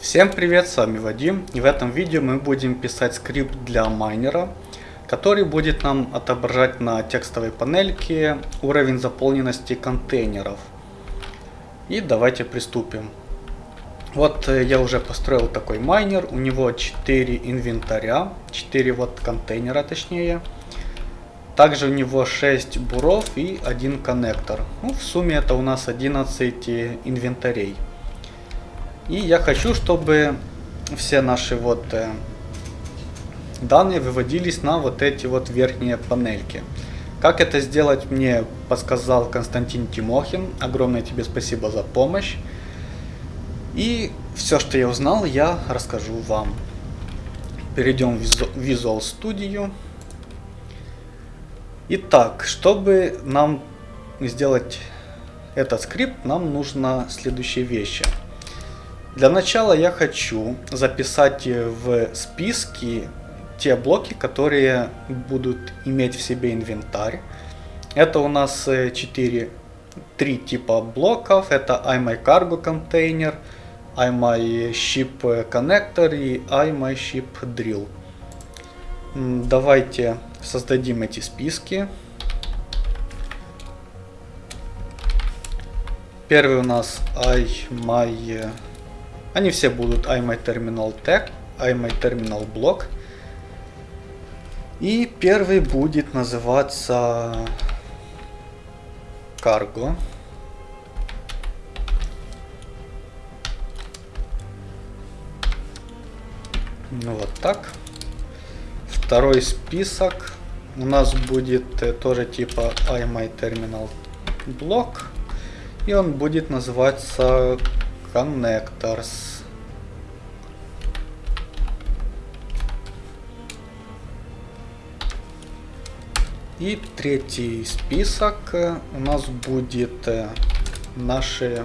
Всем привет, с вами Вадим и в этом видео мы будем писать скрипт для майнера, который будет нам отображать на текстовой панельке уровень заполненности контейнеров. И давайте приступим. Вот э, я уже построил такой майнер, у него 4 инвентаря, 4 вот контейнера точнее. Также у него 6 буров и 1 коннектор. Ну, в сумме это у нас 11 инвентарей. И я хочу, чтобы все наши вот э, данные выводились на вот эти вот верхние панельки. Как это сделать, мне подсказал Константин Тимохин. Огромное тебе спасибо за помощь. И все, что я узнал, я расскажу вам. Перейдем в Visual Studio. Итак, чтобы нам сделать этот скрипт, нам нужно следующие вещи. Для начала я хочу записать в списки те блоки, которые будут иметь в себе инвентарь. Это у нас 4, э, 3 типа блоков. Это iMyCargo контейнер, iMyShip connector и iMyShip drill. Давайте создадим эти списки. Первый у нас iMy они все будут iMyTerminal Tag, iMyTerminal Block. И первый будет называться Cargo. Ну вот так. Второй список у нас будет э, тоже типа iMyTerminal Block. И он будет называться Connectors. И третий список у нас будет э, наши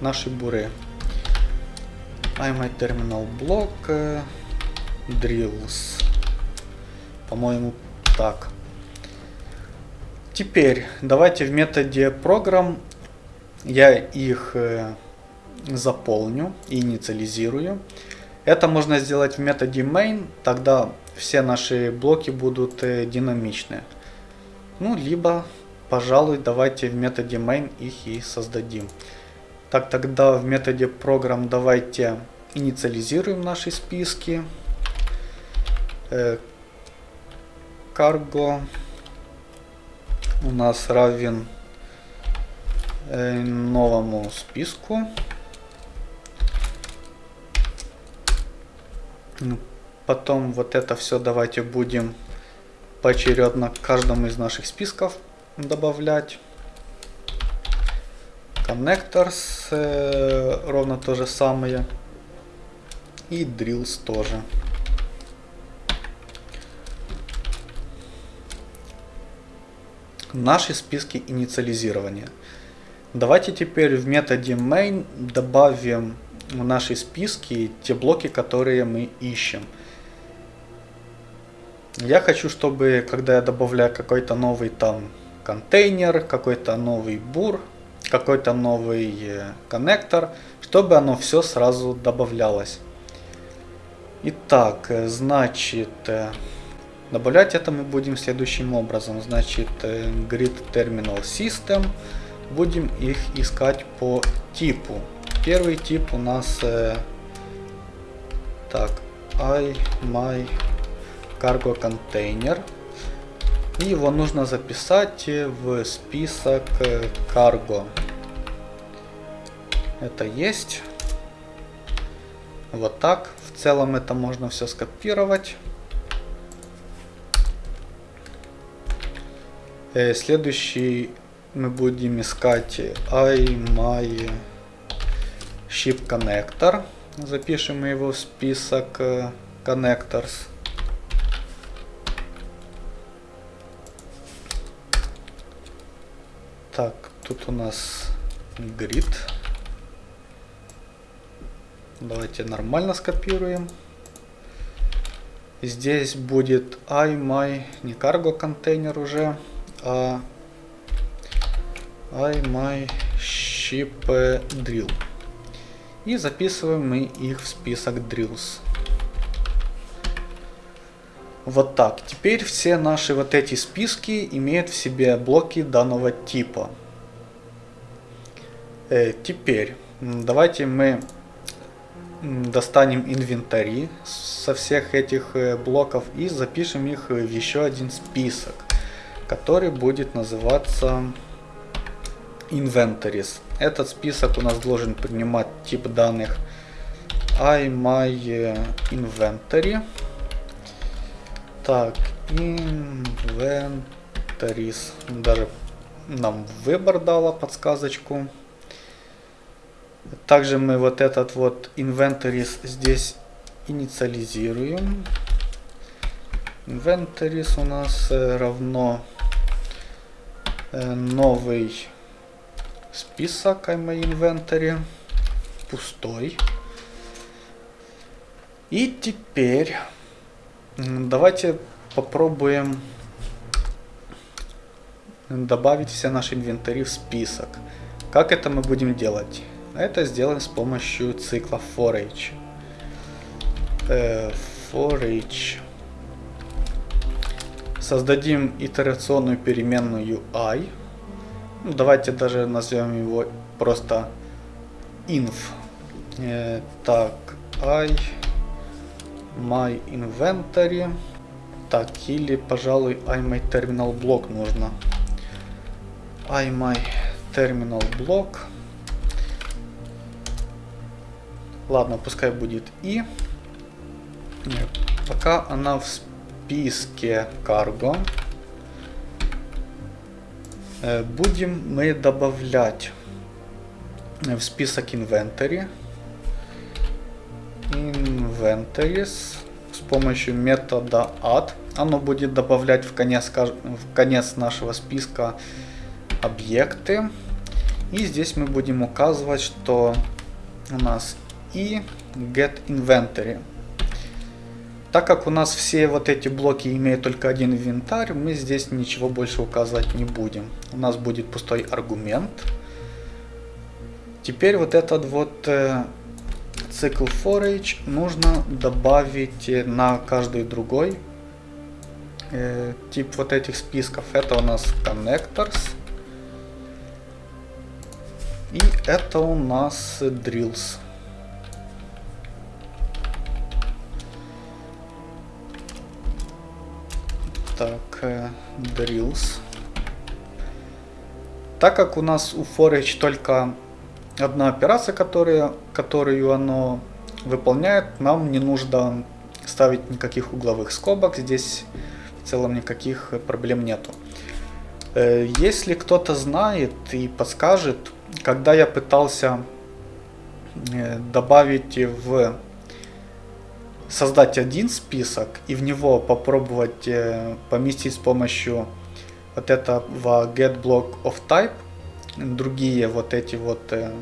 наши буры. iMyTerminal Block э, Drills. По-моему, так. Теперь давайте в методе program я их э, заполню и инициализирую. Это можно сделать в методе main, тогда все наши блоки будут э, динамичны. Ну, либо, пожалуй, давайте в методе main их и создадим. Так, тогда в методе program давайте инициализируем наши списки. Э, cargo у нас равен новому списку. Ну, потом вот это все давайте будем поочередно к каждому из наших списков добавлять. Connectors э, ровно то же самое. И drills тоже. Наши списки инициализирования. Давайте теперь в методе main добавим в наши списки те блоки, которые мы ищем. Я хочу, чтобы когда я добавляю какой-то новый там контейнер, какой-то новый бур, какой-то новый э, коннектор, чтобы оно все сразу добавлялось. Итак, э, значит, э, добавлять это мы будем следующим образом. Значит, grid terminal system будем их искать по типу. Первый тип у нас э, так I my cargo container. И его нужно записать в список э, cargo. Это есть. Вот так. В целом это можно все скопировать. Э, следующий мы будем искать iMy Ship Connector. Запишем его в список Connectors. Так, тут у нас grid. Давайте нормально скопируем. Здесь будет iMy, не cargo контейнер уже, а I my ship drill. И записываем мы их в список drills. Вот так. Теперь все наши вот эти списки имеют в себе блоки данного типа. Э, теперь давайте мы достанем инвентари со всех этих э, блоков и запишем их в еще один список, который будет называться inventories. Этот список у нас должен принимать тип данных iMyInventory. Так, inventories. Даже нам выбор дала подсказочку. Также мы вот этот вот inventories здесь инициализируем. Inventories у нас э, равно э, новый список inventory пустой. И теперь давайте попробуем добавить все наши инвентари в список. Как это мы будем делать? Это сделаем с помощью цикла forage. Э, forage. Создадим итерационную переменную i. Ну, давайте даже назовем его просто inf. Э, так, i my inventory. Так, или, пожалуй, i my terminal block нужно. i my terminal block. Ладно, пускай будет и. Пока она в списке cargo. Будем мы добавлять в список inventory. Inventories с помощью метода add. Оно будет добавлять в конец, в конец нашего списка объекты. И здесь мы будем указывать, что у нас и get inventory. Так как у нас все вот эти блоки имеют только один инвентарь, мы здесь ничего больше указывать не будем. У нас будет пустой аргумент. Теперь вот этот вот э, цикл forage нужно добавить на каждый другой э, тип вот этих списков. Это у нас connectors. И это у нас drills. Так, drills. Так как у нас у forage только одна операция, которая, которую оно выполняет, нам не нужно ставить никаких угловых скобок. Здесь в целом никаких проблем нету. Э, если кто-то знает и подскажет, когда я пытался э, добавить в создать один список и в него попробовать э, поместить с помощью вот этого get block of type другие вот эти вот э,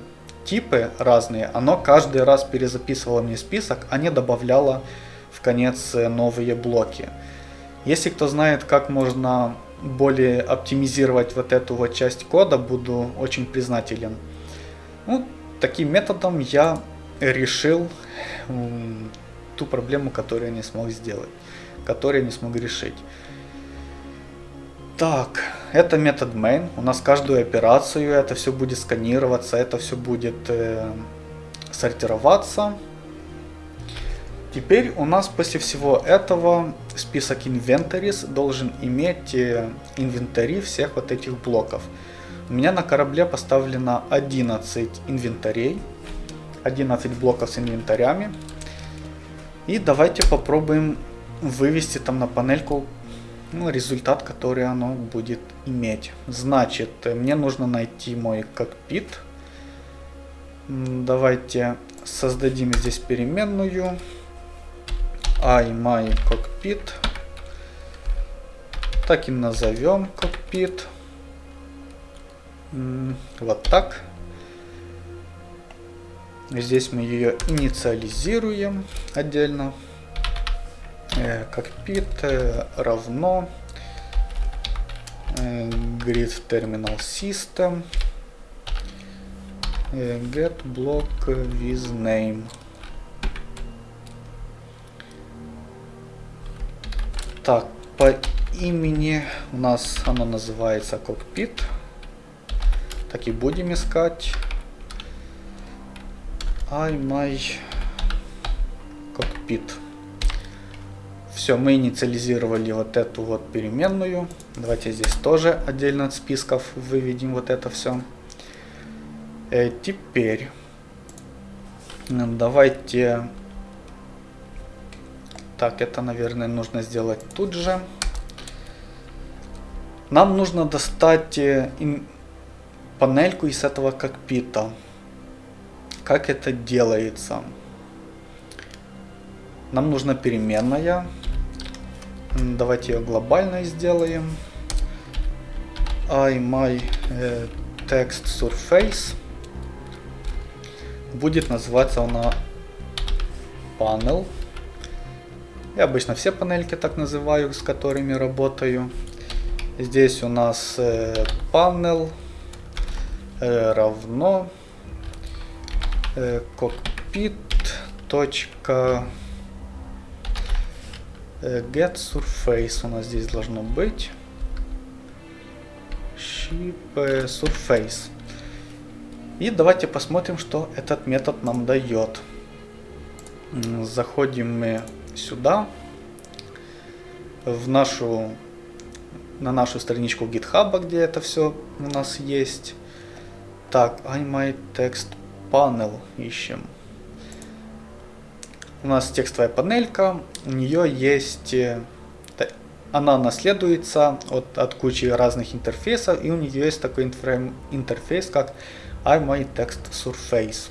типы разные, оно каждый раз перезаписывало мне список, а не добавляло в конец э, новые блоки. Если кто знает, как можно более оптимизировать вот эту вот часть кода, буду очень признателен. Ну, таким методом я решил ту проблему, которую я не смог сделать, которую я не смог решить. Так, это метод main. У нас каждую операцию это все будет сканироваться, это все будет э, сортироваться. Теперь у нас после всего этого список inventories должен иметь э, инвентари всех вот этих блоков. У меня на корабле поставлено 11 инвентарей, 11 блоков с инвентарями. И давайте попробуем вывести там на панельку ну, результат, который оно будет иметь. Значит, мне нужно найти мой кокпит. Давайте создадим здесь переменную iMyCockpit. Так и назовем кокпит. Вот так. Здесь мы ее инициализируем отдельно. Э, кокпит э, равно э, grid terminal system get block with name. Так, по имени у нас оно называется кокпит. Так и будем искать. I my cockpit. Все, мы инициализировали вот эту вот переменную. Давайте здесь тоже отдельно от списков выведем вот это все. Э, теперь давайте... Так, это, наверное, нужно сделать тут же. Нам нужно достать э, панельку из этого кокпита. Как это делается? Нам нужна переменная. Давайте ее глобальной сделаем. I my э, text surface будет называться она panel. Я обычно все панельки так называю, с которыми работаю. Здесь у нас э, panel э, равно э, cockpit точка get surface у нас здесь должно быть. Ship surface. И давайте посмотрим, что этот метод нам дает. Заходим мы сюда, в нашу, на нашу страничку GitHub, где это все у нас есть. Так, iMyTextPanel panel ищем. У нас текстовая панелька, у нее есть, э, она наследуется от, от кучи разных интерфейсов, и у нее есть такой интерфейс, как iMyTextSurface.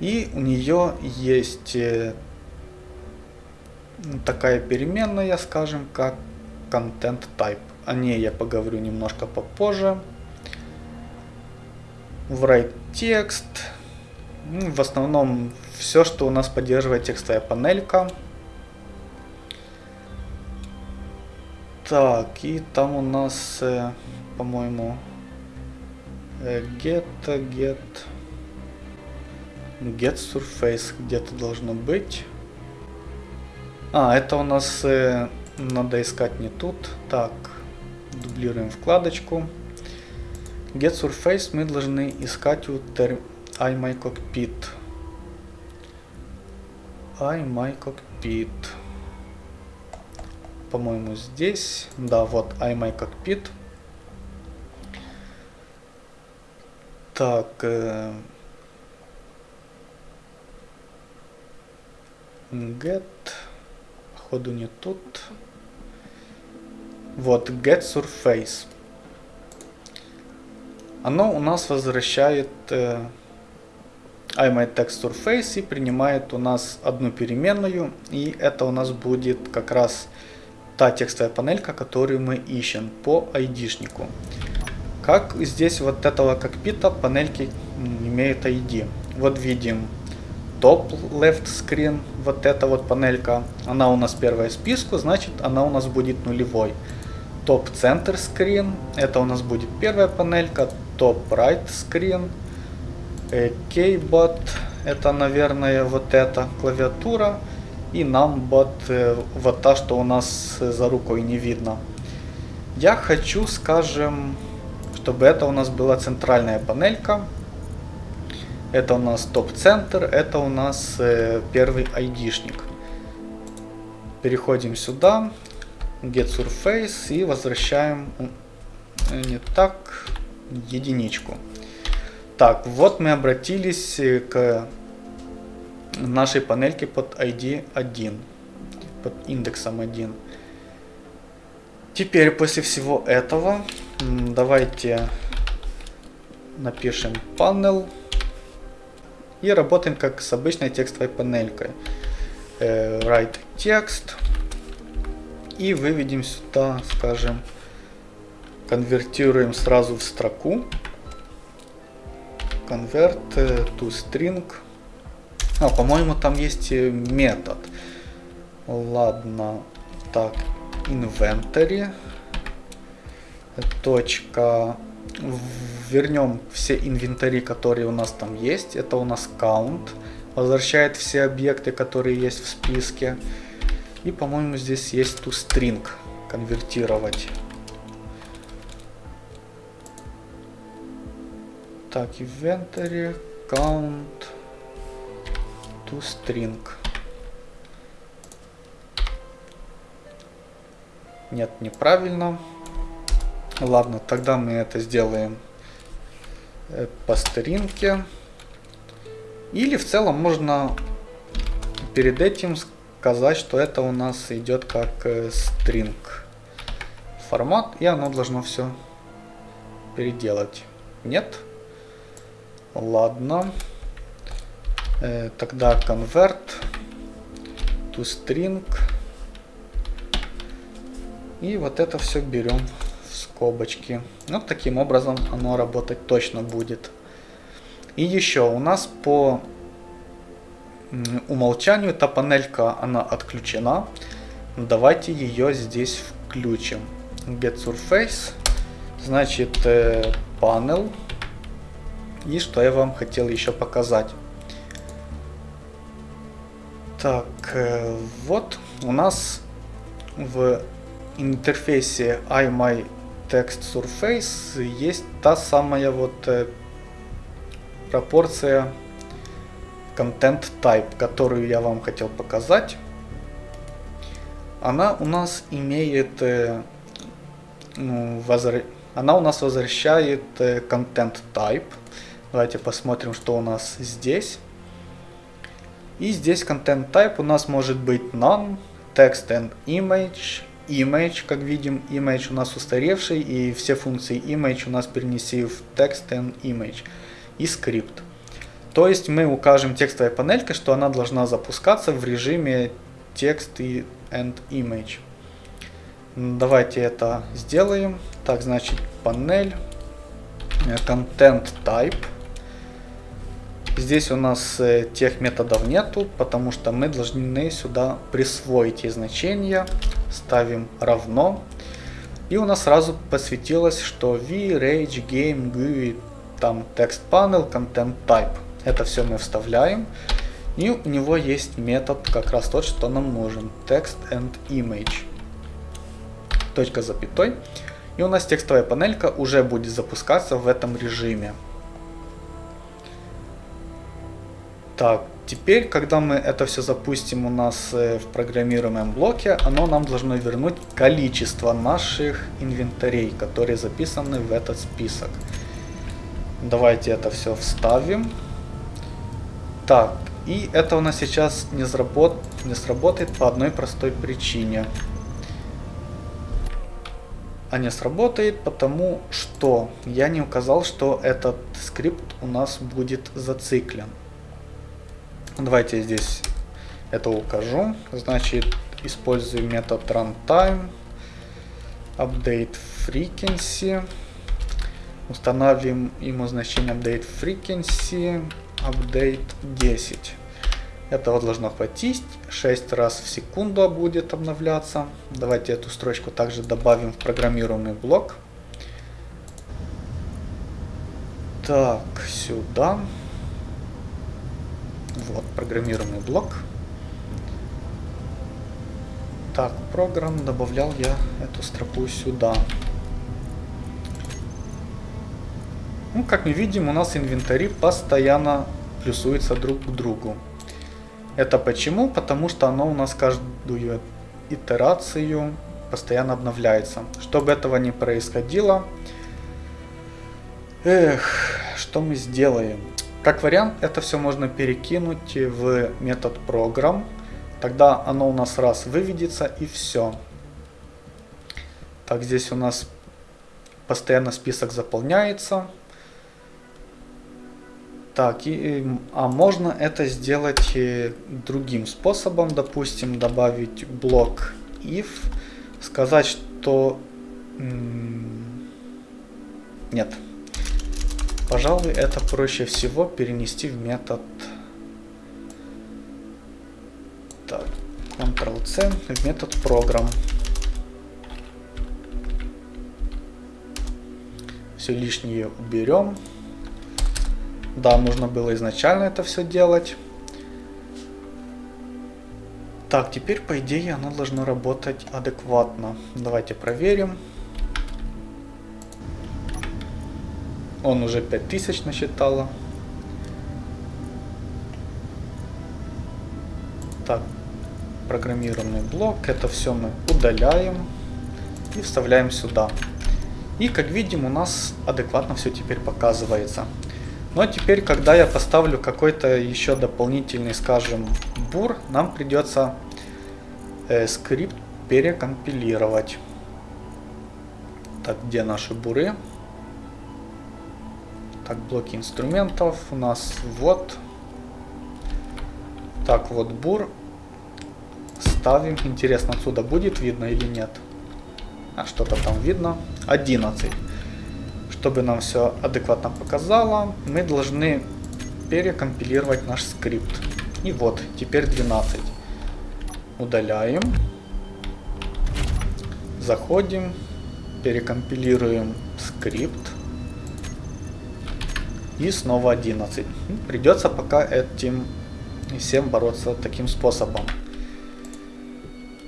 И у нее есть э, такая переменная, скажем, как content type. О ней я поговорю немножко попозже. Write текст. Ну, в основном все, что у нас поддерживает текстовая панелька. Так, и там у нас, э, по-моему, э, get, get, get surface где-то должно быть. А, это у нас э, надо искать не тут. Так, дублируем вкладочку. Get surface мы должны искать у term iMyCockpit iMyCockpit. По-моему, здесь. Да, вот iMyCockpit. Так. Э, get. Походу не тут. Вот, get surface. Оно у нас возвращает э, iMyTextSurface и принимает у нас одну переменную. И это у нас будет как раз та текстовая панелька, которую мы ищем по ID-шнику. Как здесь вот этого кокпита панельки имеют ID. Вот видим топ left screen, вот эта вот панелька, она у нас первая в списку, значит она у нас будет нулевой. Топ center screen, это у нас будет первая панелька, топ right screen, Keybot, это, наверное, вот эта клавиатура. И numbot, э, вот та, что у нас за рукой не видно. Я хочу, скажем, чтобы это у нас была центральная панелька. Это у нас топ-центр, это у нас э, первый айдишник. Переходим сюда, get surface и возвращаем э, не так единичку. Так, вот мы обратились э, к нашей панельке под ID 1, под индексом 1. Теперь после всего этого давайте напишем panel и работаем как с обычной текстовой панелькой. Э, write текст и выведем сюда, скажем, конвертируем сразу в строку convert to string. А, по-моему, там есть э, метод. Ладно. Так, inventory. Точка вернем все инвентари, которые у нас там есть. Это у нас count. Возвращает все объекты, которые есть в списке. И, по-моему, здесь есть toString конвертировать. Так, inventory, count, toString. Нет, неправильно. Ладно, тогда мы это сделаем э, по старинке. Или в целом можно перед этим сказать, что это у нас идет как э, string формат, и оно должно все переделать. Нет? Ладно. Э, тогда convert to string. И вот это все берем скобочки. Вот таким образом оно работать точно будет. И еще у нас по умолчанию эта панелька она отключена. Давайте ее здесь включим. Get Surface, значит э, panel. И что я вам хотел еще показать. Так, э, вот у нас в интерфейсе iMy text surface есть та самая вот э, пропорция content type, которую я вам хотел показать. Она у нас имеет, э, ну, она у нас возвращает content type. Давайте посмотрим, что у нас здесь. И здесь content type у нас может быть none, text and image, image, как видим, image у нас устаревший, и все функции image у нас перенеси в text and image и скрипт. То есть мы укажем текстовой панелькой, что она должна запускаться в режиме text and image. Давайте это сделаем. Так, значит, панель, э, content type. Здесь у нас э, тех методов нету, потому что мы должны сюда присвоить и значения. Ставим равно. И у нас сразу посветилось, что v, rage, game, GUI, там text panel, content type. Это все мы вставляем. И у него есть метод, как раз тот, что нам нужен. Text and image. Точка запятой. И у нас текстовая панелька уже будет запускаться в этом режиме. Так, теперь, когда мы это все запустим у нас э, в программируемом блоке, оно нам должно вернуть количество наших инвентарей, которые записаны в этот список. Давайте это все вставим. Так, и это у нас сейчас не, сработ... не сработает по одной простой причине. А не сработает, потому что я не указал, что этот скрипт у нас будет зациклен. Давайте здесь это укажу. Значит, использую метод runtime, update frequency. Установим ему значение update frequency, update 10. Этого должно хватить. 6 раз в секунду будет обновляться. Давайте эту строчку также добавим в программируемый блок. Так, сюда. Вот, программируемый блок. Так, программ добавлял я эту строку сюда. Ну, как мы видим, у нас инвентари постоянно плюсуются друг к другу. Это почему? Потому что оно у нас каждую итерацию постоянно обновляется. Чтобы этого не происходило, эх, что мы сделаем? Как вариант, это все можно перекинуть в метод program. Тогда оно у нас раз выведется и все. Так, здесь у нас постоянно список заполняется. Так, и, а можно это сделать другим способом. Допустим, добавить блок if. Сказать, что... Нет. Пожалуй, это проще всего перенести в метод... Так, Ctrl-C в метод program. все лишнее уберем. Да, нужно было изначально это все делать. Так, теперь по идее оно должно работать адекватно. Давайте проверим. Он уже 5000 насчитало. Так, программированный блок. Это все мы удаляем и вставляем сюда. И как видим, у нас адекватно все теперь показывается. Но теперь, когда я поставлю какой-то еще дополнительный, скажем, бур, нам придется э, скрипт перекомпилировать. Так, где наши буры? Так, блоки инструментов у нас вот. Так, вот бур. Ставим. Интересно, отсюда будет видно или нет? А что-то там видно. 11. Чтобы нам все адекватно показало, мы должны перекомпилировать наш скрипт. И вот, теперь 12. Удаляем. Заходим. Перекомпилируем скрипт. И снова 11. Придется пока этим всем бороться таким способом.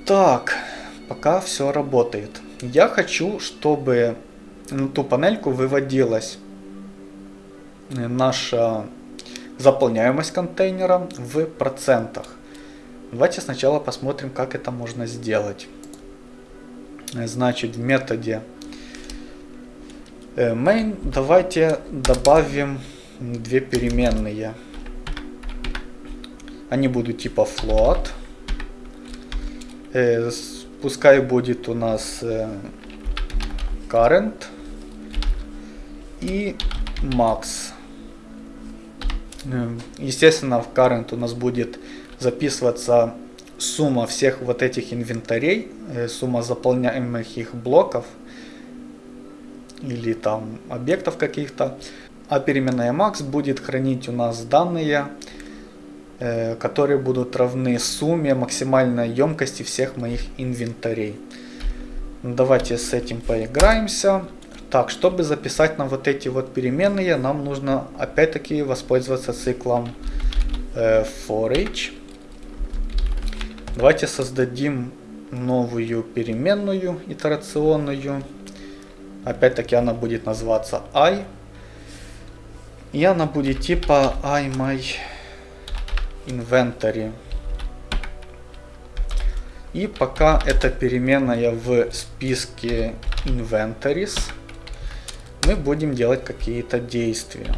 Так, пока все работает. Я хочу, чтобы на ту панельку выводилась наша заполняемость контейнера в процентах. Давайте сначала посмотрим, как это можно сделать. Значит, в методе э, main давайте добавим две переменные. Они будут типа float. Э, пускай будет у нас э, current и max. Э, естественно, в current у нас будет записываться сумма всех вот этих инвентарей, э, сумма заполняемых их блоков или там объектов каких-то. А переменная max будет хранить у нас данные, э, которые будут равны сумме максимальной емкости всех моих инвентарей. Давайте с этим поиграемся. Так, чтобы записать нам вот эти вот переменные, нам нужно опять-таки воспользоваться циклом э, for each. Давайте создадим новую переменную итерационную. Опять-таки она будет называться i. И она будет типа i my inventory. И пока эта переменная в списке inventories, мы будем делать какие-то действия.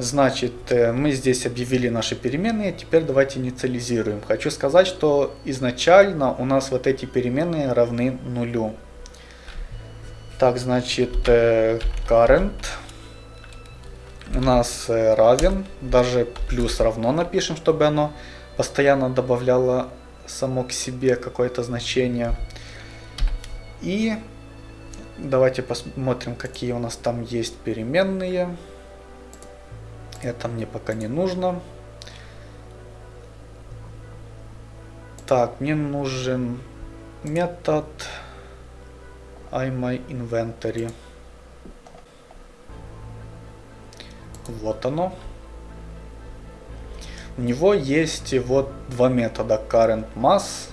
Значит, э, мы здесь объявили наши переменные, теперь давайте инициализируем. Хочу сказать, что изначально у нас вот эти переменные равны нулю. Так, значит, э, current у нас э, равен, даже плюс равно напишем, чтобы оно постоянно добавляло само к себе какое-то значение. И давайте посмотрим, какие у нас там есть переменные. Это мне пока не нужно. Так, мне нужен метод iMyInventory. Вот оно. У него есть вот два метода current mass.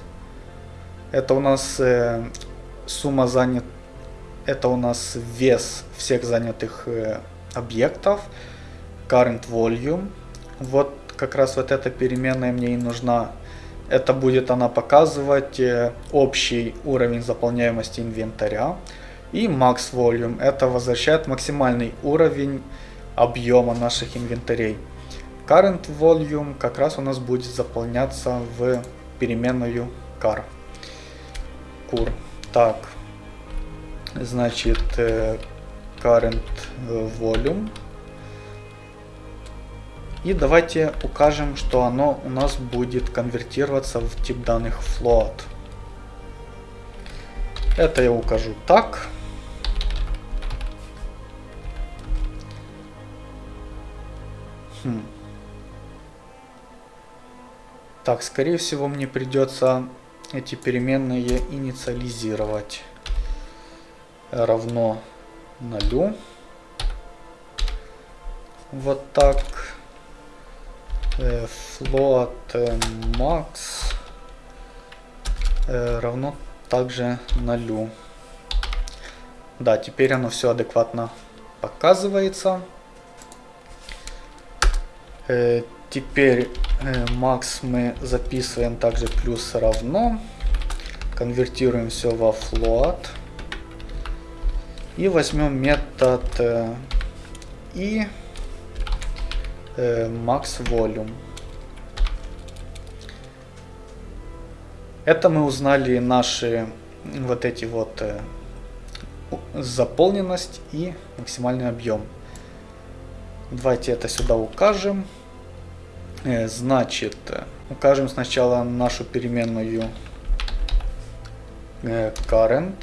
Это у нас э, сумма занят, это у нас вес всех занятых э, объектов, current volume. Вот как раз вот эта переменная мне и нужна. Это будет она показывать э, общий уровень заполняемости инвентаря. И max volume это возвращает максимальный уровень объема наших инвентарей. Current volume как раз у нас будет заполняться в переменную car. Cur. Так, значит, э, current volume. И давайте укажем, что оно у нас будет конвертироваться в тип данных float. Это я укажу так. Хм. Так, скорее всего мне придется эти переменные инициализировать. равно нулю. Вот так. Э, float э, max э, равно также нулю. Да, теперь оно все адекватно показывается. Э, теперь э, max мы записываем также плюс равно. Конвертируем все во float. И возьмем метод э, и э, max volume. Это мы узнали наши вот эти вот э, заполненность и максимальный объем. Давайте это сюда укажем. Э, значит, э, укажем сначала нашу переменную э, current.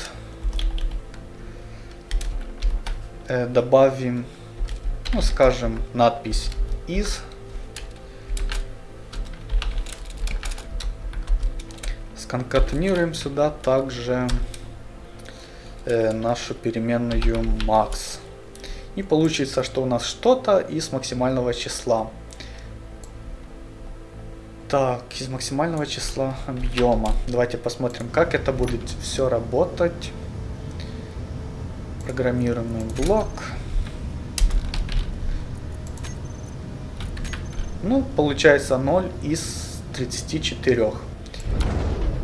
Добавим, ну скажем, надпись is. Сконкатенируем сюда также нашу переменную max. И получится, что у нас что-то из максимального числа. Так, из максимального числа объема. Давайте посмотрим, как это будет все работать. Программируемый блок. Ну, получается 0 из 34.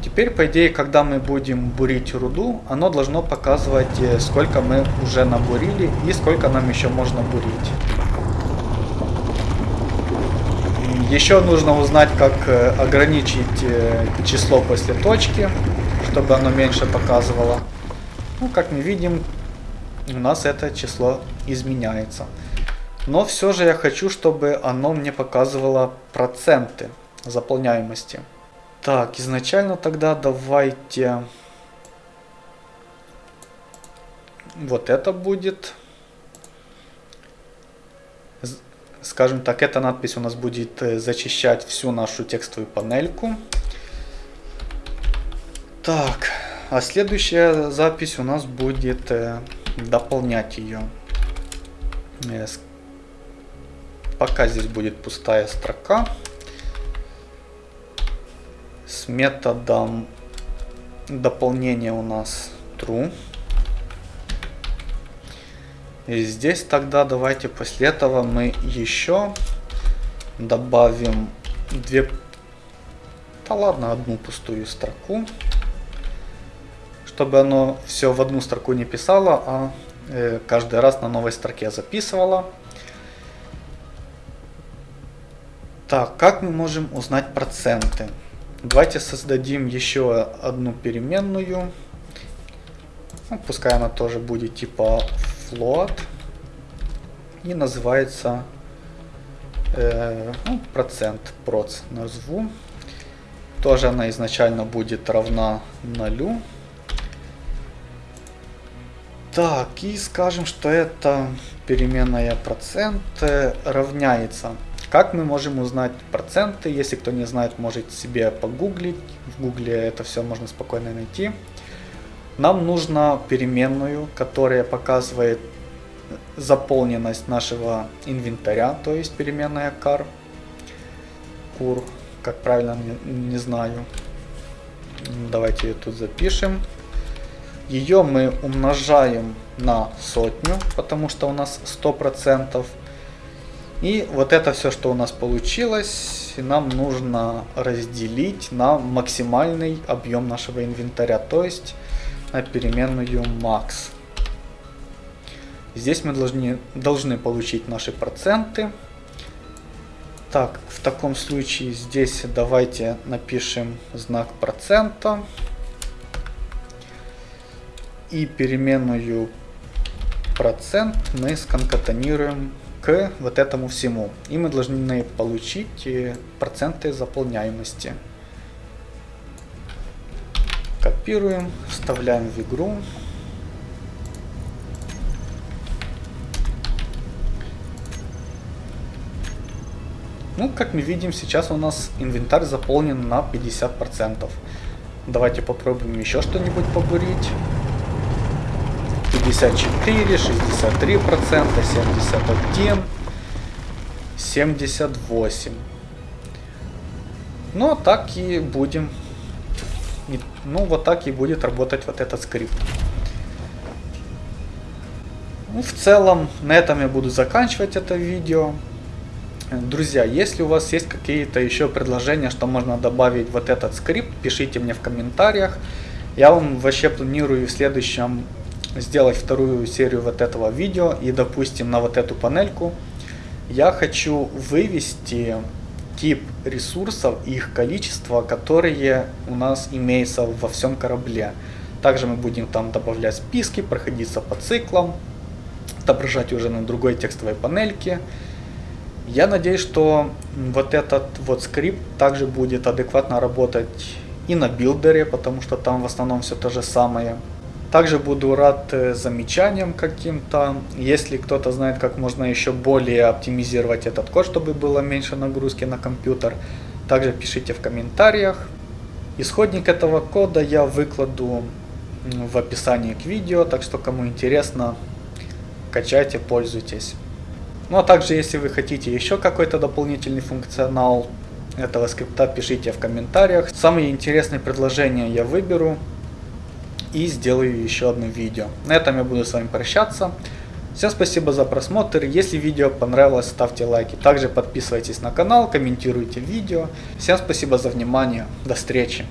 Теперь, по идее, когда мы будем бурить руду, оно должно показывать, э, сколько мы уже набурили и сколько нам еще можно бурить. Еще нужно узнать, как э, ограничить э, число после точки, чтобы оно меньше показывало. Ну, как мы видим, у нас это число изменяется. Но все же я хочу, чтобы оно мне показывало проценты заполняемости. Так, изначально тогда давайте... Вот это будет Скажем так, эта надпись у нас будет э, зачищать всю нашу текстовую панельку. Так, а следующая запись у нас будет э, дополнять ее. Пока здесь будет пустая строка. С методом дополнения у нас true. И здесь тогда давайте после этого мы еще добавим две, да ладно, одну пустую строку, чтобы оно все в одну строку не писало, а э, каждый раз на новой строке записывало. Так, как мы можем узнать проценты? Давайте создадим еще одну переменную. Ну, пускай она тоже будет типа float и называется э, ну, процент проц назову. Тоже она изначально будет равна нулю. Так, и скажем, что это переменная процент равняется. Как мы можем узнать проценты? Если кто не знает, может себе погуглить. В гугле это все можно спокойно найти. Нам нужна переменную, которая показывает заполненность нашего инвентаря, то есть переменная car. Кур, как правильно, не, не знаю. Давайте ее тут запишем. Ее мы умножаем на сотню, потому что у нас 100%. И вот это все, что у нас получилось, нам нужно разделить на максимальный объем нашего инвентаря, то есть на переменную max. Здесь мы должны, должны получить наши проценты. Так, в таком случае здесь давайте напишем знак процента. И переменную процент мы сконкатанируем к вот этому всему. И мы должны получить э, проценты заполняемости. Копируем, вставляем в игру. Ну, как мы видим, сейчас у нас инвентарь заполнен на 50%. Давайте попробуем еще что-нибудь побурить. 64, 63 процента, 71, 78. Ну, так и будем. Ну, вот так и будет работать вот этот скрипт. Ну, в целом, на этом я буду заканчивать это видео. Друзья, если у вас есть какие-то еще предложения, что можно добавить вот этот скрипт, пишите мне в комментариях. Я вам вообще планирую в следующем сделать вторую серию вот этого видео. И, допустим, на вот эту панельку я хочу вывести тип ресурсов и их количество, которые у нас имеются во всем корабле. Также мы будем там добавлять списки, проходиться по циклам, отображать уже на другой текстовой панельке. Я надеюсь, что вот этот вот скрипт также будет адекватно работать и на билдере, потому что там в основном все то же самое. Также буду рад э, замечаниям каким-то. Если кто-то знает, как можно еще более оптимизировать этот код, чтобы было меньше нагрузки на компьютер, также пишите в комментариях. Исходник этого кода я выкладу в описании к видео, так что кому интересно, качайте, пользуйтесь. Ну а также, если вы хотите еще какой-то дополнительный функционал этого скрипта, пишите в комментариях. Самые интересные предложения я выберу и сделаю еще одно видео. На этом я буду с вами прощаться. Всем спасибо за просмотр. Если видео понравилось, ставьте лайки. Также подписывайтесь на канал, комментируйте видео. Всем спасибо за внимание. До встречи.